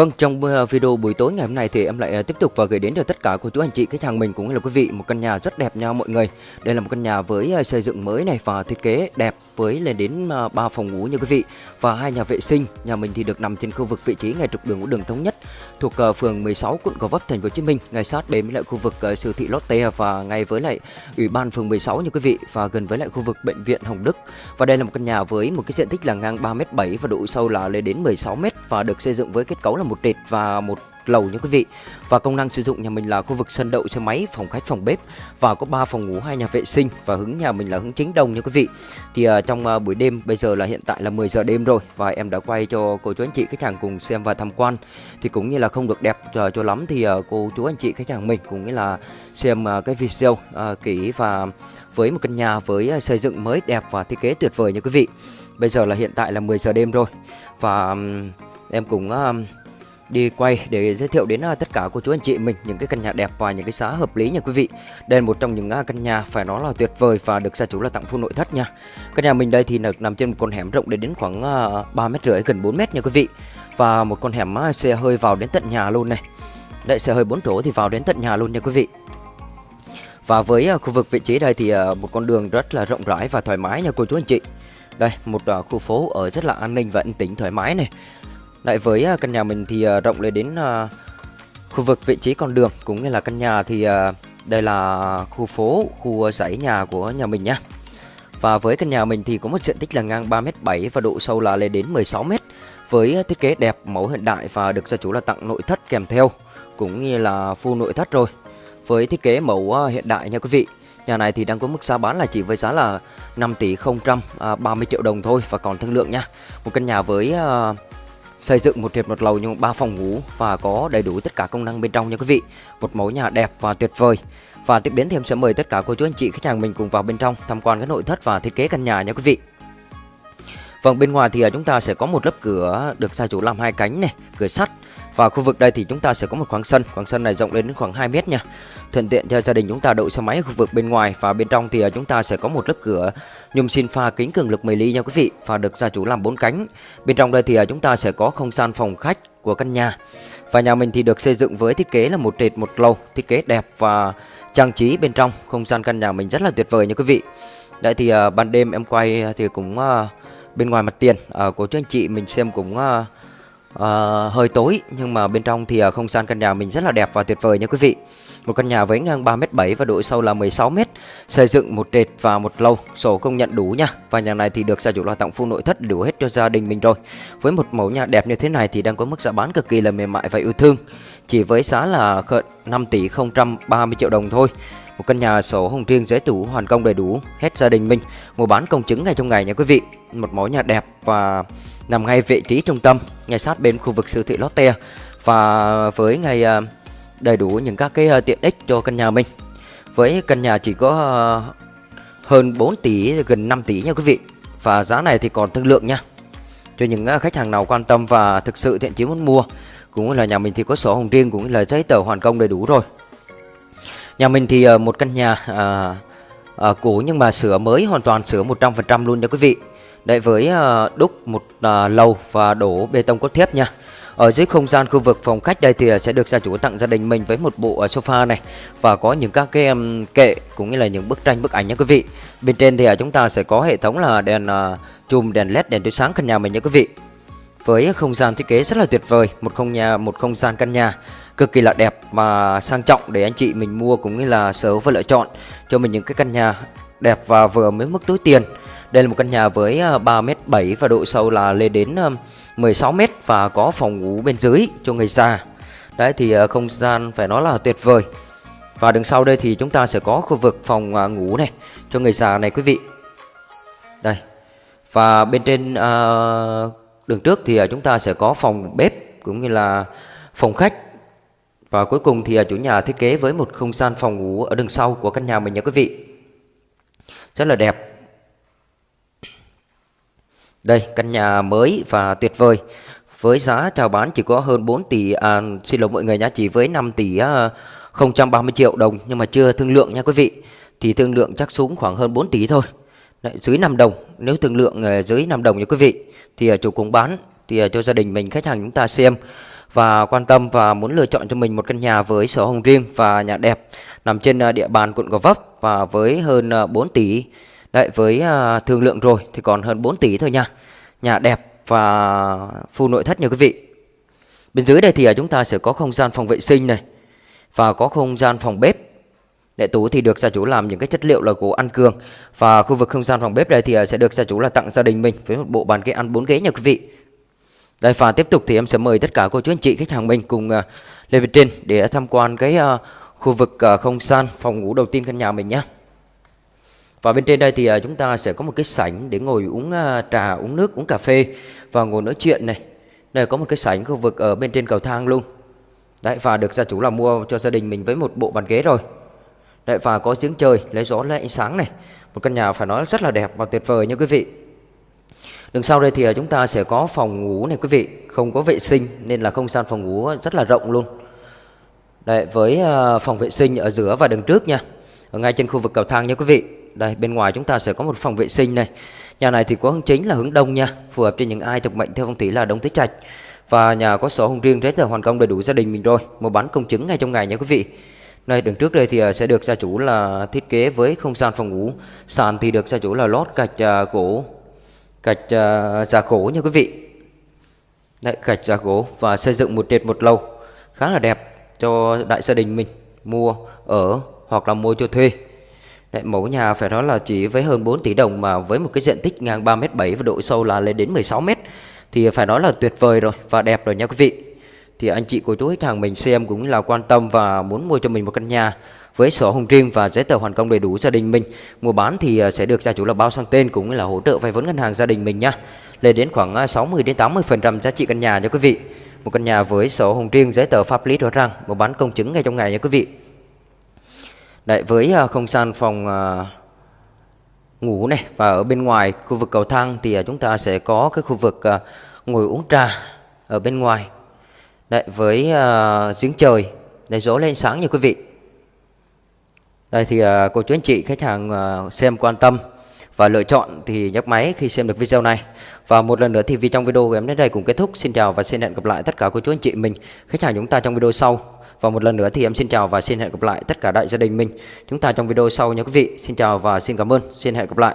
Vâng, trong ờ, video buổi tối ngày hôm nay thì em lại ờ, tiếp tục và gửi đến cho tất cả cô chú anh chị khách hàng mình cũng như là quý vị một căn nhà rất đẹp nha mọi người. Đây là một căn nhà với ờ, xây dựng mới này và thiết kế đẹp với lên đến 3 phòng ngủ như quý vị và hai nhà vệ sinh. Nhà mình thì được nằm trên khu vực vị trí ngay trục đường của đường thống nhất thuộc phường 16 quận Gò Vấp thành phố Hồ Chí Minh, ngay sát bên với lại khu vực siêu thị Lotte và ngay với lại ủy ban phường 16 như quý vị và gần với lại khu vực bệnh viện Hồng Đức. Và đây là một căn nhà với một cái diện tích là ngang 3m7 và độ sâu là lên đến 16m và được xây dựng với kết cấu là một trệt và một lầu nha quý vị. Và công năng sử dụng nhà mình là khu vực sân đậu xe máy, phòng khách, phòng bếp và có 3 phòng ngủ, hai nhà vệ sinh và hướng nhà mình là hướng chính đông nha quý vị. Thì uh, trong uh, buổi đêm bây giờ là hiện tại là 10 giờ đêm rồi và em đã quay cho cô chú anh chị khách hàng cùng xem và tham quan. Thì cũng như là không được đẹp uh, cho lắm thì uh, cô chú anh chị khách hàng mình cũng như là xem uh, cái video uh, kỹ và với một căn nhà với uh, xây dựng mới đẹp và thiết kế tuyệt vời nha quý vị. Bây giờ là hiện tại là 10 giờ đêm rồi và um, em cũng uh, đi quay để giới thiệu đến à, tất cả cô chú anh chị mình những cái căn nhà đẹp và những cái giá hợp lý nha quý vị. Đây là một trong những à, căn nhà phải nói là tuyệt vời và được gia chủ là tặng full nội thất nha. Căn nhà mình đây thì nằm trên một con hẻm rộng đến khoảng à, 3 mét rưỡi gần 4 mét nha quý vị. Và một con hẻm xe hơi vào đến tận nhà luôn này. Đây xe hơi 4 chỗ thì vào đến tận nhà luôn nha quý vị. Và với khu vực vị trí đây thì một con đường rất là rộng rãi và thoải mái nha cô chú anh chị. Đây, một khu phố ở rất là an ninh và yên tĩnh thoải mái này. Lại với à, căn nhà mình thì à, rộng lên đến à, khu vực vị trí con đường cũng như là căn nhà thì đây là khu phố, khu dãy nhà của nhà mình nhá. Và với căn nhà mình thì có một diện tích là ngang 3m7 và độ sâu là lên đến 16m với thiết kế đẹp, mẫu hiện đại và được gia chủ là tặng nội thất kèm theo cũng như là full nội thất rồi. Với thiết kế mẫu hiện đại nha quý vị. Nhà này thì đang có mức giá bán là chỉ với giá là 5 tỷ 030 triệu đồng thôi và còn thương lượng nha. Một căn nhà với uh, xây dựng một thiệt một lầu nhưng ba phòng ngủ và có đầy đủ tất cả công năng bên trong nha quý vị. Một mẫu nhà đẹp và tuyệt vời. Và tiếp đến thì em sẽ mời tất cả cô chú anh chị khách hàng mình cùng vào bên trong tham quan cái nội thất và thiết kế căn nhà nha quý vị. Vâng bên ngoài thì à, chúng ta sẽ có một lớp cửa được gia chủ làm hai cánh này, cửa sắt và khu vực đây thì chúng ta sẽ có một khoảng sân, khoảng sân này rộng lên đến khoảng 2 mét nha. Thuận tiện cho gia đình chúng ta đậu xe máy ở khu vực bên ngoài và bên trong thì à, chúng ta sẽ có một lớp cửa nhôm xin pha kính cường lực 10 ly nha quý vị và được gia chủ làm bốn cánh. Bên trong đây thì à, chúng ta sẽ có không gian phòng khách của căn nhà. Và nhà mình thì được xây dựng với thiết kế là một trệt một lầu, thiết kế đẹp và trang trí bên trong không gian căn nhà mình rất là tuyệt vời nha quý vị. Đấy thì à, ban đêm em quay thì cũng bên ngoài mặt tiền của chú anh chị mình xem cũng uh, hơi tối nhưng mà bên trong thì uh, không gian căn nhà mình rất là đẹp và tuyệt vời nha quý vị. Một căn nhà với ngang 3m7 và độ sâu là 16m, xây dựng một trệt và một lầu, sổ công nhận đủ nha. Và nhà này thì được gia chủ lo tặng full nội thất đủ hết cho gia đình mình rồi. Với một mẫu nhà đẹp như thế này thì đang có mức giá bán cực kỳ là mềm mại và yêu thương. Chỉ với giá là 5 tỷ 030 triệu đồng thôi. Một căn nhà sổ hồng riêng giấy tủ hoàn công đầy đủ hết gia đình mình. Mua bán công chứng ngay trong ngày nha quý vị. Một mẫu nhà đẹp và nằm ngay vị trí trung tâm, ngay sát bên khu vực siêu thị Lotte và với ngay à, đầy đủ những các cái à, tiện ích cho căn nhà mình. Với căn nhà chỉ có à, hơn 4 tỷ gần 5 tỷ nha quý vị. Và giá này thì còn thương lượng nha. Cho những khách hàng nào quan tâm và thực sự thiện chí muốn mua cũng là nhà mình thì có sổ hồng riêng cũng là giấy tờ hoàn công đầy đủ rồi. Nhà mình thì một căn nhà à, à, cũ nhưng mà sửa mới hoàn toàn sửa 100% luôn nha quý vị. Đấy với ờ, đúc một ờ, lầu và đổ bê tông cốt thép nha. Ở dưới không gian khu vực phòng khách đây thì ờ, sẽ được gia chủ tặng gia đình mình với một bộ sofa này và có những các cái kệ cũng như là những bức tranh bức ảnh nha quý vị. Bên trên thì chúng ta sẽ có hệ thống là đèn chùm đèn led đèn chiếu sáng căn nhà mình nha quý vị. Với không gian thiết kế rất là tuyệt vời, một không nhà một không gian căn nhà cực kỳ là đẹp và sang trọng để anh chị mình mua cũng như là sở và lựa chọn cho mình những cái căn nhà đẹp và vừa mới mức túi tiền. Đây là một căn nhà với ờ, 3m7 và độ sâu là lên đến ờ, 16m và có phòng ngủ bên dưới cho người già. Đấy, thì ờ, không gian phải nói là tuyệt vời. Và đằng sau đây thì chúng ta sẽ có khu vực phòng ngủ này cho người già này, quý vị. Đây. Và bên trên đường trước thì chúng ta sẽ có phòng bếp cũng như là phòng khách. Và cuối cùng thì chủ nhà thiết kế với một không gian phòng ngủ ở đằng sau của căn nhà mình nha, quý vị. Rất là đẹp. Đây, căn nhà mới và tuyệt vời. Với giá chào bán chỉ có hơn 4 tỷ à, xin lỗi mọi người nhá, chỉ với 5 tỷ à, 030 triệu đồng nhưng mà chưa thương lượng nha quý vị. Thì thương lượng chắc xuống khoảng hơn 4 tỷ thôi. Đấy, dưới 5 đồng, nếu thương lượng à, dưới 5 đồng nha quý vị thì chủ cũng bán thì cho gia đình mình khách hàng chúng ta xem. và quan tâm và muốn lựa chọn cho mình một căn nhà với sổ hồng riêng và nhà đẹp nằm trên à, địa bàn quận Gò Vấp và với hơn à, 4 tỷ đấy với uh, thương lượng rồi thì còn hơn 4 tỷ thôi nha nhà đẹp và full nội thất nha quý vị bên dưới đây thì à, chúng ta sẽ có không gian phòng vệ sinh này và có không gian phòng bếp Đệ tủ thì được gia chủ làm những cái chất liệu là gỗ ăn cường và khu vực không gian phòng bếp đây thì à, sẽ được gia chủ là tặng gia đình mình với một bộ bàn ghế ăn bốn ghế nha quý vị. Đây và tiếp tục thì em sẽ mời tất cả cô chú anh chị khách hàng mình cùng uh, lên bên trên để tham quan cái uh, khu vực uh, không gian phòng ngủ đầu tiên căn nhà mình nhé. Và bên trên đây thì à, chúng ta sẽ có một cái sảnh để ngồi uống à, trà, uống nước, uống cà phê và ngồi nói chuyện này. Đây có một cái sảnh khu vực ở bên trên cầu thang luôn. Đấy và được gia chủ là mua cho gia đình mình với một bộ bàn ghế rồi. Đấy và có giếng trời, lấy gió lấy ánh sáng này. Một căn nhà phải nói rất là đẹp và tuyệt vời nha quý vị. Đằng sau đây thì à, chúng ta sẽ có phòng ngủ này quý vị, không có vệ sinh nên là không gian phòng ngủ rất là rộng luôn. Đấy với phòng vệ sinh ở giữa và đằng trước nha. Ở ngay trên khu vực cầu thang nha quý vị. Đây bên ngoài chúng ta sẽ có một phòng vệ sinh này. Nhà này thì có hướng chính là hướng đông nha, phù hợp cho những ai thuộc mệnh theo phong thủy là đông tứ trạch. Và nhà có sổ hồng riêng rất là hoàn công đầy đủ gia đình mình rồi, mua bán công chứng ngay trong ngày nha quý vị. này đường trước đây thì à, sẽ được gia chủ là thiết kế với không gian phòng ngủ Sàn thì được gia chủ là lót gạch uh, gỗ Gạch à, uh, giả gỗ nha quý vị Đấy, gạch giả gỗ và xây dựng một trệt một lầu Khá là đẹp cho đại gia đình mình mua ở hoặc là mua cho thuê Đấy, mẫu nhà phải nói là chỉ với hơn 4 tỷ đồng mà với một cái diện tích ngang 3m7 và độ sâu là lên đến 16m thì phải nói là tuyệt vời rồi và đẹp rồi nha quý vị. Thì anh chị của chú khách hàng mình xem cũng là quan tâm và muốn mua cho mình một căn nhà với sổ hồng riêng và giấy tờ hoàn công đầy đủ gia đình mình. Mua bán thì à, sẽ được gia chủ là bao sang tên cũng là hỗ trợ vay vốn ngân hàng gia đình mình nha. Lên đến khoảng 60 à, đến 80 phần trăm giá trị căn nhà nha quý vị. Một căn nhà với sổ hồng riêng giấy tờ pháp lý rõ ràng mua bán công chứng ngay trong ngày nha quý vị. Đấy, với à, không gian phòng à, ngủ này và ở bên ngoài khu vực cầu thang thì à, chúng ta sẽ có cái khu vực ngồi uống trà ở bên ngoài. Đấy, với uh, giếng trời để gió lên sáng như quý vị. Đây thì uh, cô chú anh chị khách hàng uh, xem quan tâm và lựa chọn thì nhấc máy khi xem được video này. Và một lần nữa thì vì trong video của em đến đây cũng kết thúc. Xin chào và xin hẹn gặp lại tất cả cô chú anh chị mình khách hàng chúng ta trong video sau và một lần nữa thì em xin chào và xin hẹn gặp lại tất cả đại gia đình mình. Chúng ta trong video sau nha quý vị. Xin chào và xin cảm ơn. Xin hẹn gặp lại.